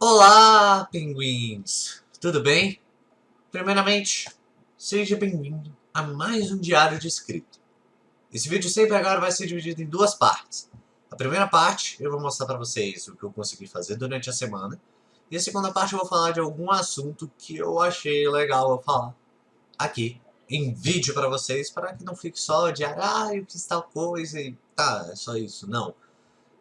Olá, pinguins! Tudo bem? Primeiramente, seja bem-vindo a mais um diário de escrito. Esse vídeo sempre agora vai ser dividido em duas partes. A primeira parte eu vou mostrar para vocês o que eu consegui fazer durante a semana. E a segunda parte eu vou falar de algum assunto que eu achei legal eu falar aqui em vídeo para vocês, para que não fique só diário, ah, eu fiz tal coisa e tá, é só isso. Não.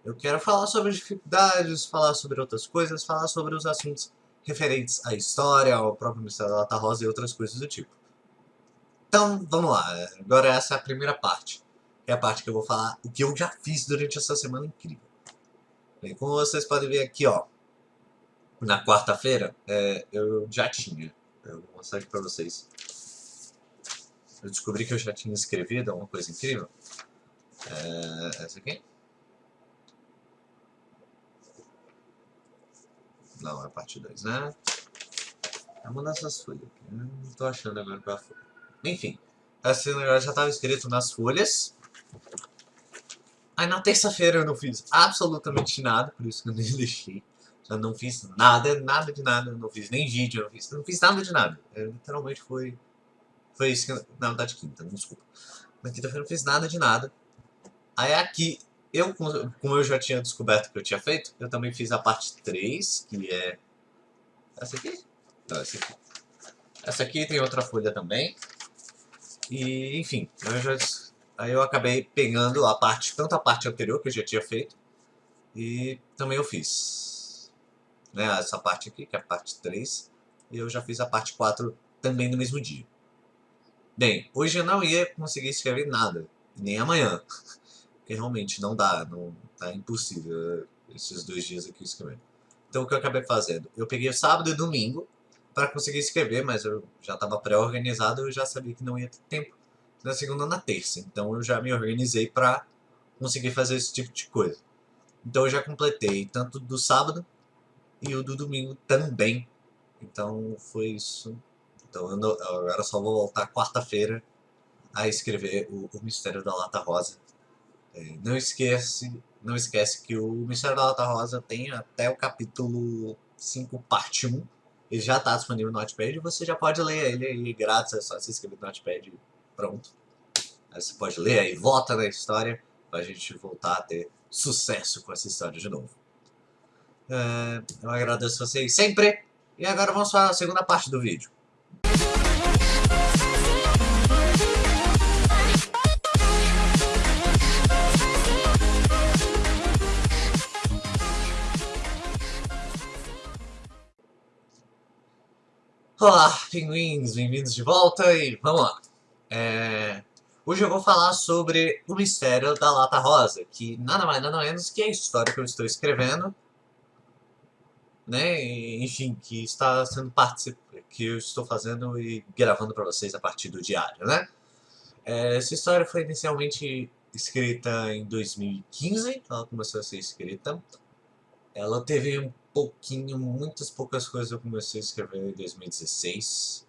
Eu quero falar sobre dificuldades, falar sobre outras coisas, falar sobre os assuntos referentes à história, ao próprio Mistério da Lata Rosa e outras coisas do tipo. Então, vamos lá. Agora essa é a primeira parte. É a parte que eu vou falar o que eu já fiz durante essa semana incrível. Bem, como vocês podem ver aqui, ó. Na quarta-feira, é, eu já tinha. Eu vou mostrar aqui pra vocês. Eu descobri que eu já tinha escrevido uma coisa incrível. É, essa aqui. Não, é parte 2, né? É uma dessas folhas aqui. Né? Não tô achando agora qual é folha. Enfim, esse negócio já estava escrito nas folhas. Aí na terça-feira eu não fiz absolutamente nada, por isso que eu nem deixei. Já não fiz nada, nada de nada. Não fiz nem vídeo, não fiz, não fiz nada de nada. Eu, literalmente foi... Foi isso que... Na verdade, quinta, desculpa. Na quinta-feira eu não fiz nada de nada. Aí aqui, eu, como eu já tinha descoberto que eu tinha feito, eu também fiz a parte 3, que é... Essa aqui? Não, essa aqui. Essa aqui tem outra folha também. E, enfim, eu já, aí eu acabei pegando a parte, tanto a parte anterior que eu já tinha feito, e também eu fiz né, essa parte aqui, que é a parte 3, e eu já fiz a parte 4 também no mesmo dia. Bem, hoje eu não ia conseguir escrever nada, nem amanhã, porque realmente não dá, não, tá impossível esses dois dias aqui escrevendo. Então o que eu acabei fazendo? Eu peguei sábado e domingo, para conseguir escrever, mas eu já estava pré-organizado, eu já sabia que não ia ter tempo na segunda na terça. Então eu já me organizei para conseguir fazer esse tipo de coisa. Então eu já completei tanto do sábado e o do domingo também. Então foi isso. Então eu agora só vou voltar quarta-feira a escrever o, o, Mistério da Lata Rosa. É, não esquece, não esquece que o Mistério da Lata Rosa tem até o capítulo 5, parte 1 ele já está disponível no Notepad e você já pode ler ele aí grátis, é só você escrever no Notepad pronto. Aí você pode ler aí, volta na história para a gente voltar a ter sucesso com essa história de novo. É, eu agradeço vocês sempre e agora vamos para a segunda parte do vídeo. Olá, pinguins, bem-vindos de volta e vamos lá. É... Hoje eu vou falar sobre o mistério da Lata Rosa, que nada mais nada menos que a história que eu estou escrevendo, né, enfim, que está sendo parte que eu estou fazendo e gravando para vocês a partir do diário, né. É, essa história foi inicialmente escrita em 2015, ela começou a ser escrita. Ela teve pouquinho, muitas poucas coisas eu comecei a escrever em 2016.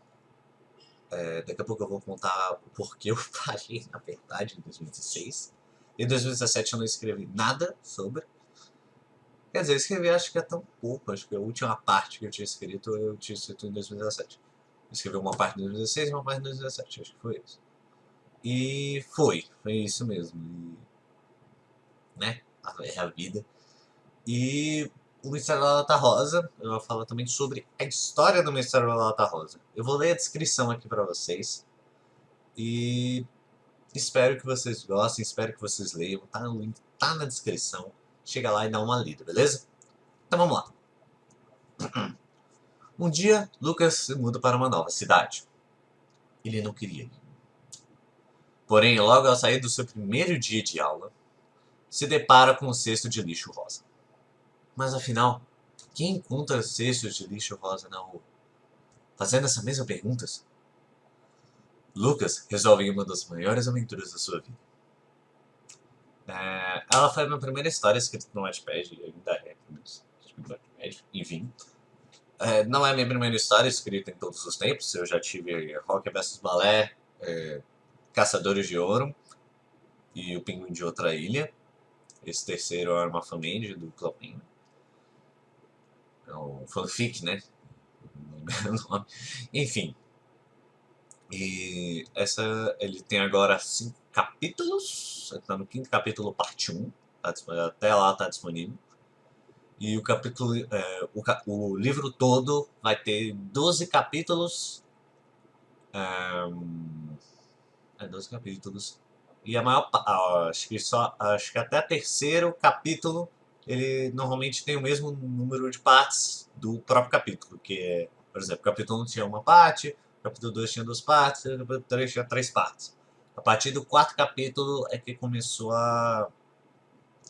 É, daqui a pouco eu vou contar o porquê eu parei, na verdade, em 2016. Em 2017 eu não escrevi nada sobre. Quer dizer, eu escrevi acho que é tão pouco, acho que a última parte que eu tinha escrito, eu tinha escrito em 2017. Eu escrevi uma parte em 2016 e uma parte em 2017, acho que foi isso. E foi, foi isso mesmo. E, né, é a vida. E o Mistério da Lata Rosa, eu vou falar também sobre a história do Mistério da Lata Rosa. Eu vou ler a descrição aqui pra vocês. E espero que vocês gostem, espero que vocês leiam. Tá no link, tá na descrição. Chega lá e dá uma lida, beleza? Então vamos lá. Um dia, Lucas se muda para uma nova cidade. Ele não queria ir. Porém, logo ao sair do seu primeiro dia de aula, se depara com um cesto de lixo rosa. Mas afinal, quem encontra cestos de lixo rosa na rua? Fazendo essa mesma pergunta, Lucas resolve uma das maiores aventuras da sua vida. É, ela foi a minha primeira história escrita no Wattpad, ainda é, enfim. É, não é a minha primeira história escrita em todos os tempos, eu já tive Rock vs Balé, é, Caçadores de Ouro e O Pinguim de Outra Ilha. Esse terceiro é uma família do Clopin. É o fanfic, né? Enfim. E essa, ele tem agora cinco capítulos. Está no quinto capítulo, parte 1. Tá, até lá está disponível. E o capítulo, é, o, o, livro todo vai ter 12 capítulos. É, é 12 capítulos. E a maior acho que só acho que até terceiro capítulo ele normalmente tem o mesmo número de partes do próprio capítulo, que é, por exemplo, o capítulo 1 tinha uma parte, o capítulo 2 tinha duas partes, o capítulo 3 tinha três partes. A partir do quarto capítulo é que começou a,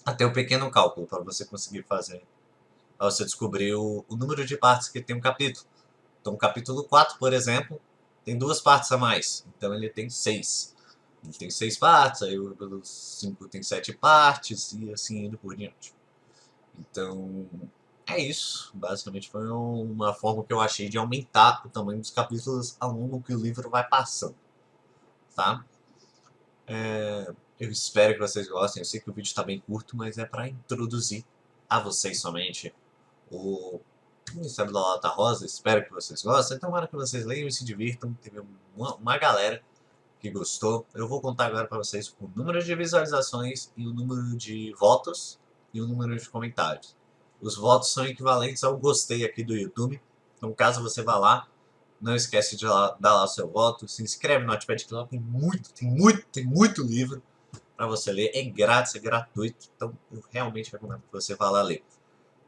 a ter o um pequeno cálculo para você conseguir fazer Aí você descobriu o número de partes que tem um capítulo. Então, o capítulo 4, por exemplo, tem duas partes a mais. Então, ele tem seis. Ele tem seis partes, aí o 5 tem sete partes, e assim indo por diante. Então, é isso. Basicamente, foi uma forma que eu achei de aumentar o tamanho dos capítulos ao longo que o livro vai passando. Tá? É, eu espero que vocês gostem. Eu sei que o vídeo está bem curto, mas é para introduzir a vocês somente o Ministério da Lata Rosa. Espero que vocês gostem. Tomara que vocês leiam e se divirtam. Teve uma, uma galera que gostou. Eu vou contar agora para vocês o número de visualizações e o número de votos e o número de comentários. Os votos são equivalentes ao gostei aqui do YouTube. Então, caso você vá lá, não esquece de lá, dar lá o seu voto. Se inscreve no Notepad que lá tem muito, tem muito, tem muito livro para você ler. É grátis, é gratuito. Então, eu realmente recomendo que você vá lá ler.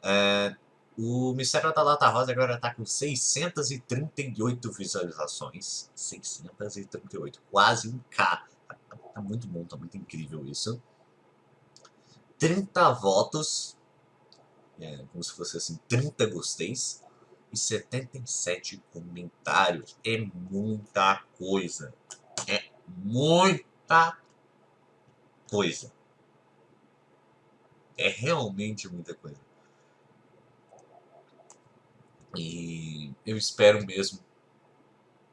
É, o Mistério da Lata Rosa agora está com 638 visualizações. 638, quase um K. Tá, tá muito bom, tá muito incrível isso. 30 votos, é, como se fosse assim, 30 gosteis e 77 comentários. É muita coisa. É muita coisa. É realmente muita coisa. E eu espero mesmo,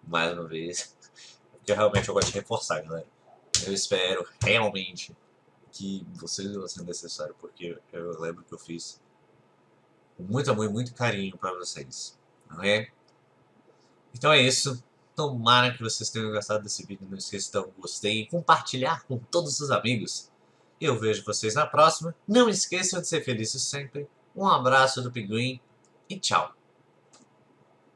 mais uma vez, porque realmente eu gosto de reforçar, galera. Eu espero realmente que vocês vão ser necessário, porque eu lembro que eu fiz com muito amor e muito carinho para vocês. Não é? Então é isso. Tomara que vocês tenham gostado desse vídeo. Não esqueça de dar um gostei e compartilhar com todos os amigos. Eu vejo vocês na próxima. Não esqueçam de ser felizes sempre. Um abraço do Pinguim e tchau.